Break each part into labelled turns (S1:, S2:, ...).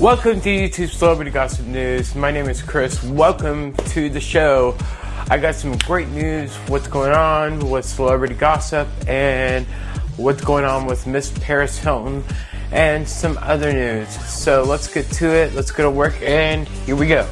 S1: Welcome to YouTube Celebrity Gossip News. My name is Chris. Welcome to the show. I got some great news, what's going on with celebrity gossip and what's going on with Miss Paris Hilton and some other news. So let's get to it. Let's go to work and here we go.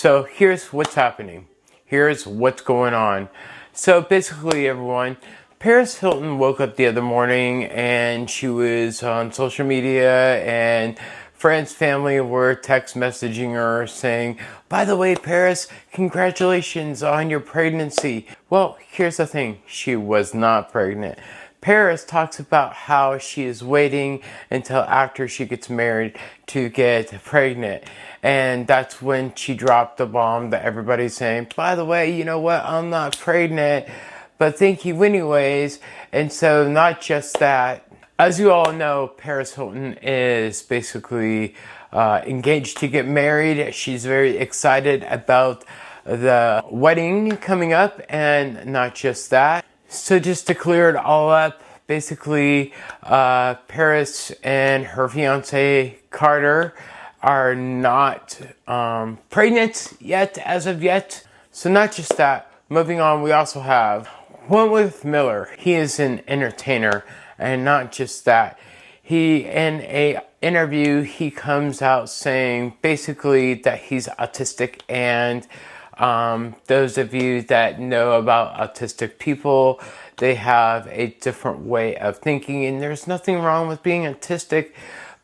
S1: So here's what's happening. Here's what's going on. So basically, everyone, Paris Hilton woke up the other morning and she was on social media and friends, family were text messaging her saying, by the way, Paris, congratulations on your pregnancy. Well, here's the thing. She was not pregnant. Paris talks about how she is waiting until after she gets married to get pregnant. And that's when she dropped the bomb that everybody's saying, by the way, you know what? I'm not pregnant, but thank you anyways. And so not just that, as you all know, Paris Hilton is basically uh, engaged to get married. She's very excited about the wedding coming up and not just that. So just to clear it all up, basically, uh, Paris and her fiance Carter are not um, pregnant yet, as of yet. So not just that. Moving on, we also have Wentworth Miller. He is an entertainer, and not just that. He in a interview he comes out saying basically that he's autistic and um, those of you that know about autistic people, they have a different way of thinking, and there's nothing wrong with being autistic.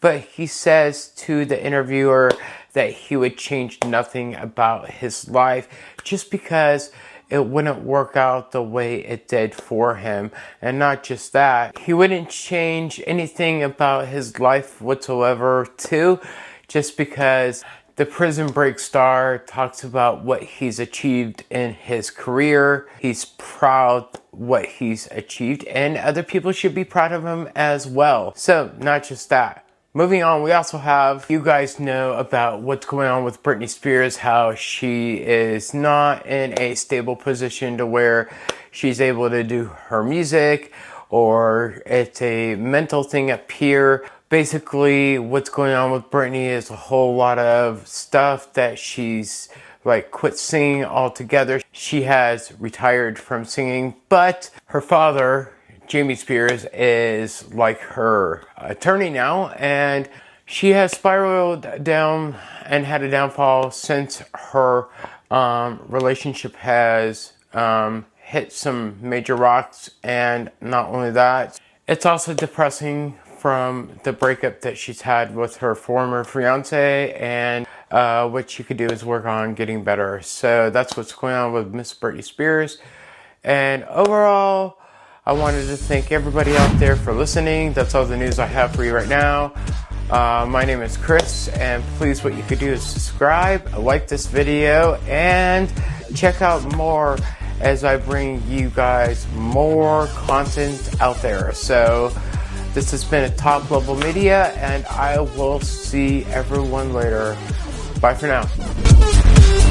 S1: But he says to the interviewer that he would change nothing about his life just because it wouldn't work out the way it did for him. And not just that, he wouldn't change anything about his life whatsoever, too, just because the Prison Break star talks about what he's achieved in his career. He's proud what he's achieved and other people should be proud of him as well. So not just that. Moving on, we also have, you guys know about what's going on with Britney Spears, how she is not in a stable position to where she's able to do her music or it's a mental thing up here basically what's going on with Britney is a whole lot of stuff that she's like quit singing altogether. She has retired from singing, but her father, Jamie Spears, is like her attorney now, and she has spiraled down and had a downfall since her um, relationship has um, hit some major rocks. And not only that, it's also depressing from the breakup that she's had with her former fiance and uh, what she could do is work on getting better. So that's what's going on with Miss Britney Spears. And overall, I wanted to thank everybody out there for listening. That's all the news I have for you right now. Uh, my name is Chris, and please, what you could do is subscribe, like this video, and check out more as I bring you guys more content out there. So, this has been a Top Level Media, and I will see everyone later. Bye for now.